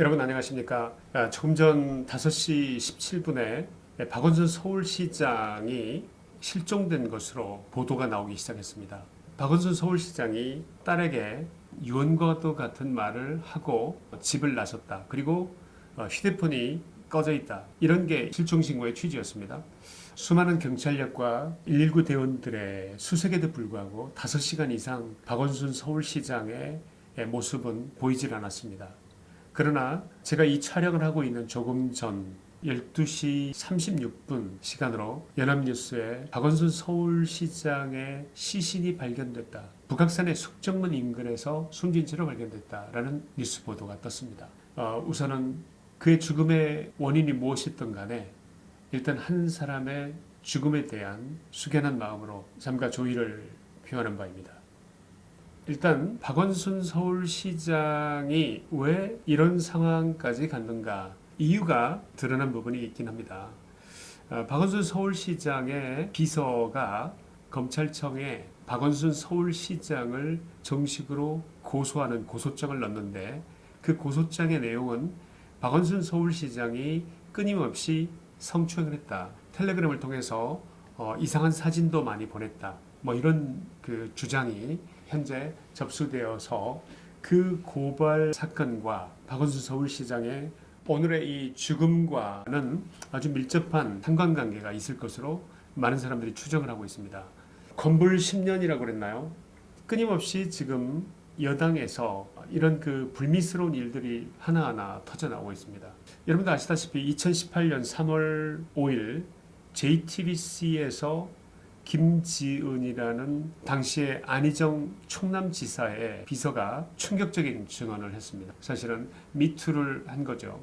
여러분 안녕하십니까? 아, 조금 전 5시 17분에 박원순 서울시장이 실종된 것으로 보도가 나오기 시작했습니다. 박원순 서울시장이 딸에게 유언과도 같은 말을 하고 집을 나섰다. 그리고 어, 휴대폰이 꺼져 있다. 이런 게 실종신고의 취지였습니다. 수많은 경찰력과 119 대원들의 수색에도 불구하고 5시간 이상 박원순 서울시장의 모습은 보이질 않았습니다. 그러나 제가 이 촬영을 하고 있는 조금 전 12시 36분 시간으로 연합뉴스에 박원순 서울시장의 시신이 발견됐다. 북악산의 숙정문 인근에서 숨진 채로 발견됐다라는 뉴스 보도가 떴습니다. 어, 우선은 그의 죽음의 원인이 무엇이든 간에 일단 한 사람의 죽음에 대한 숙연한 마음으로 삼가 조의를 표하는 바입니다. 일단 박원순 서울시장이 왜 이런 상황까지 갔는가 이유가 드러난 부분이 있긴 합니다. 어, 박원순 서울시장의 비서가 검찰청에 박원순 서울시장을 정식으로 고소하는 고소장을 넣는데 그 고소장의 내용은 박원순 서울시장이 끊임없이 성추행을 했다. 텔레그램을 통해서 어, 이상한 사진도 많이 보냈다. 뭐 이런 그 주장이 현재 접수되어서 그 고발 사건과 박원순 서울시장의 오늘의 이 죽음과는 아주 밀접한 상관관계가 있을 것으로 많은 사람들이 추정을 하고 있습니다. 건불 10년이라고 그랬나요? 끊임없이 지금 여당에서 이런 그 불미스러운 일들이 하나하나 터져나오고 있습니다. 여러분도 아시다시피 2018년 3월 5일 JTBC에서 김지은이라는 당시에 안희정 충남지사의 비서가 충격적인 증언을 했습니다. 사실은 미투를 한 거죠.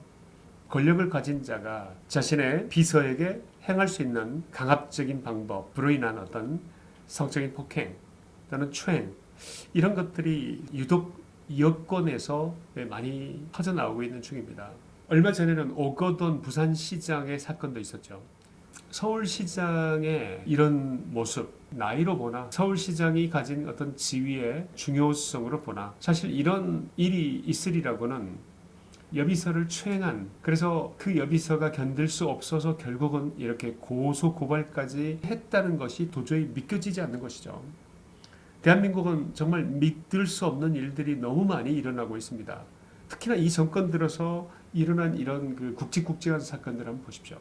권력을 가진 자가 자신의 비서에게 행할 수 있는 강압적인 방법으로 인한 어떤 성적인 폭행 또는 추행 이런 것들이 유독 여권에서 많이 터져나오고 있는 중입니다. 얼마 전에는 오거돈 부산시장의 사건도 있었죠. 서울시장의 이런 모습 나이로 보나 서울시장이 가진 어떤 지위의 중요성으로 보나 사실 이런 일이 있으리라고는 여비서를 추행한 그래서 그 여비서가 견딜 수 없어서 결국은 이렇게 고소 고발까지 했다는 것이 도저히 믿겨지지 않는 것이죠. 대한민국은 정말 믿을 수 없는 일들이 너무 많이 일어나고 있습니다. 특히나 이 정권 들어서 일어난 이런 그 굵직굵직한 사건들 한번 보십시오.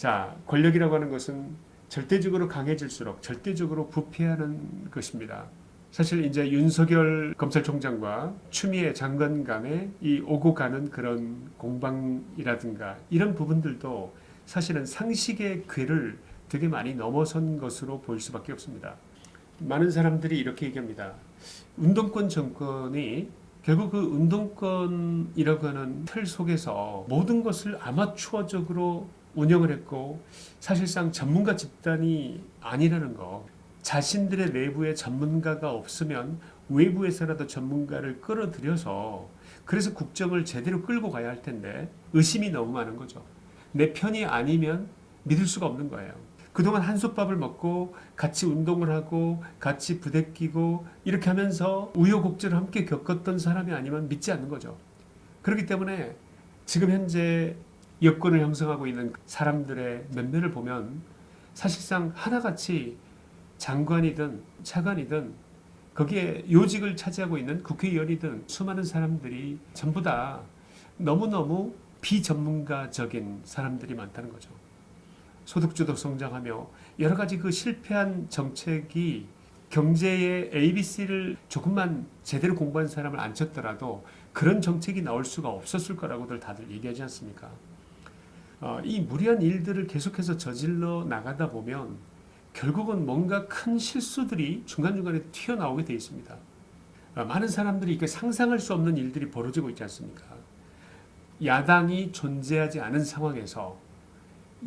자, 권력이라고 하는 것은 절대적으로 강해질수록 절대적으로 부패하는 것입니다. 사실 이제 윤석열 검찰총장과 추미애 장관 간의 이 오고 가는 그런 공방이라든가 이런 부분들도 사실은 상식의 궤를 되게 많이 넘어선 것으로 보일 수밖에 없습니다. 많은 사람들이 이렇게 얘기합니다. 운동권 정권이 결국 그 운동권이라고 하는 틀 속에서 모든 것을 아마추어적으로 운영을 했고 사실상 전문가 집단이 아니라는 거 자신들의 내부에 전문가가 없으면 외부에서라도 전문가를 끌어들여서 그래서 국정을 제대로 끌고 가야 할 텐데 의심이 너무 많은 거죠. 내 편이 아니면 믿을 수가 없는 거예요. 그동안 한솥밥을 먹고 같이 운동을 하고 같이 부대끼고 이렇게 하면서 우여곡절을 함께 겪었던 사람이 아니면 믿지 않는 거죠. 그렇기 때문에 지금 현재 여권을 형성하고 있는 사람들의 면면을 보면 사실상 하나같이 장관이든 차관이든 거기에 요직을 차지하고 있는 국회의원이든 수많은 사람들이 전부 다 너무너무 비전문가적인 사람들이 많다는 거죠. 소득주도 성장하며 여러 가지 그 실패한 정책이 경제의 ABC를 조금만 제대로 공부한 사람을 안 쳤더라도 그런 정책이 나올 수가 없었을 거라고들 다들 얘기하지 않습니까? 어, 이 무리한 일들을 계속해서 저질러 나가다 보면 결국은 뭔가 큰 실수들이 중간중간에 튀어나오게 되어 있습니다. 어, 많은 사람들이 이게 상상할 수 없는 일들이 벌어지고 있지 않습니까? 야당이 존재하지 않은 상황에서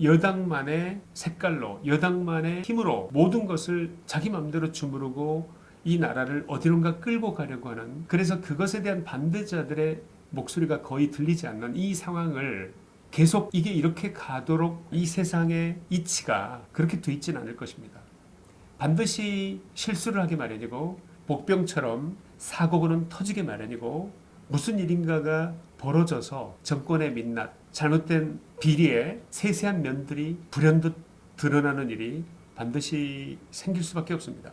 여당만의 색깔로 여당만의 힘으로 모든 것을 자기 마음대로 주무르고 이 나라를 어디론가 끌고 가려고 하는 그래서 그것에 대한 반대자들의 목소리가 거의 들리지 않는 이 상황을 계속 이게 이렇게 가도록 이 세상의 이치가 그렇게 돼 있지는 않을 것입니다. 반드시 실수를 하게 마련이고 복병처럼 사고는 터지게 마련이고 무슨 일인가가 벌어져서 정권의 민낯, 잘못된 비리의 세세한 면들이 불현듯 드러나는 일이 반드시 생길 수밖에 없습니다.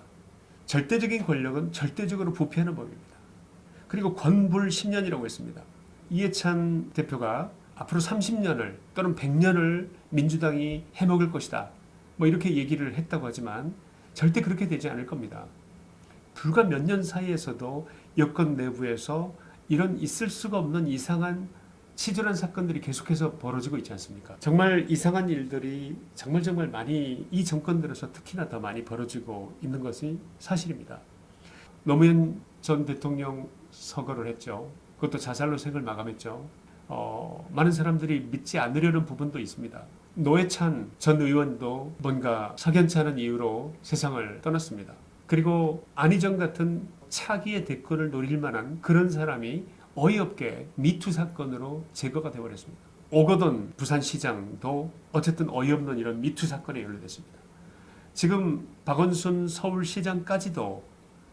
절대적인 권력은 절대적으로 부패하는 법입니다. 그리고 권불 10년이라고 했습니다. 이해찬 대표가 앞으로 30년을 또는 100년을 민주당이 해먹을 것이다. 뭐 이렇게 얘기를 했다고 하지만 절대 그렇게 되지 않을 겁니다. 불과 몇 년 사이에서도 여권 내부에서 이런 있을 수가 없는 이상한 치졸한 사건들이 계속해서 벌어지고 있지 않습니까? 정말 이상한 일들이 정말 정말 많이 이 정권 들어서 특히나 더 많이 벌어지고 있는 것이 사실입니다. 노무현 전 대통령 서거를 했죠. 그것도 자살로 생을 마감했죠. 어, 많은 사람들이 믿지 않으려는 부분도 있습니다. 노회찬 전 의원도 뭔가 석연치 않은 이유로 세상을 떠났습니다. 그리고 안희정 같은 차기의 대권을 노릴 만한 그런 사람이 어이없게 미투 사건으로 제거가 되어버렸습니다. 오거돈 부산시장도 어쨌든 어이없는 이런 미투 사건에 연루됐습니다. 지금 박원순 서울시장까지도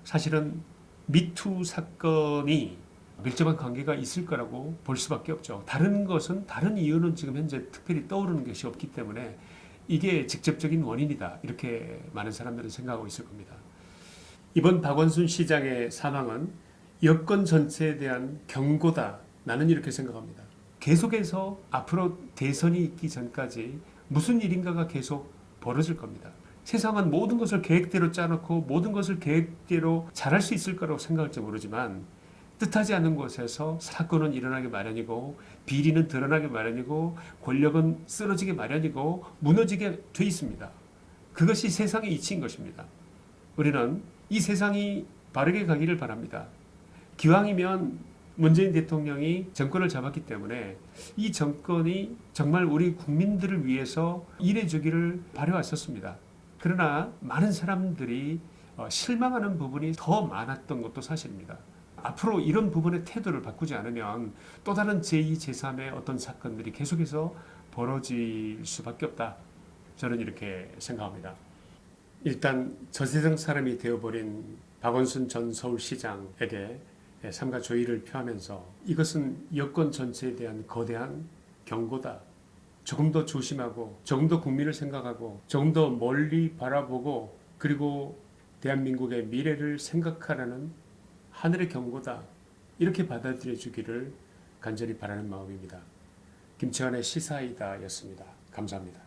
사실은 미투 사건이 밀접한 관계가 있을 거라고 볼 수밖에 없죠. 다른 것은 다른 이유는 지금 현재 특별히 떠오르는 것이 없기 때문에 이게 직접적인 원인이다 이렇게 많은 사람들은 생각하고 있을 겁니다. 이번 박원순 시장의 사망은 여권 전체에 대한 경고다. 나는 이렇게 생각합니다. 계속해서 앞으로 대선이 있기 전까지 무슨 일인가가 계속 벌어질 겁니다. 세상은 모든 것을 계획대로 짜놓고 모든 것을 계획대로 잘할 수 있을 거라고 생각할지 모르지만 뜻하지 않은 곳에서 사건은 일어나기 마련이고 비리는 드러나기 마련이고 권력은 쓰러지기 마련이고 무너지게 돼 있습니다. 그것이 세상의 이치인 것입니다. 우리는 이 세상이 바르게 가기를 바랍니다. 기왕이면 문재인 대통령이 정권을 잡았기 때문에 이 정권이 정말 우리 국민들을 위해서 일해주기를 바래왔었습니다. 그러나 많은 사람들이 어, 실망하는 부분이 더 많았던 것도 사실입니다. 앞으로 이런 부분의 태도를 바꾸지 않으면 또 다른 제2, 제3의 어떤 사건들이 계속해서 벌어질 수밖에 없다. 저는 이렇게 생각합니다. 일단 저세상 사람이 되어버린 박원순 전 서울시장에게 삼가 조의를 표하면서 이것은 여권 전체에 대한 거대한 경고다. 조금 더 조심하고 조금 더 국민을 생각하고 조금 더 멀리 바라보고 그리고 대한민국의 미래를 생각하라는 하늘의 경고다. 이렇게 받아들여 주기를 간절히 바라는 마음입니다. 김치환의 시사이다 였습니다. 감사합니다.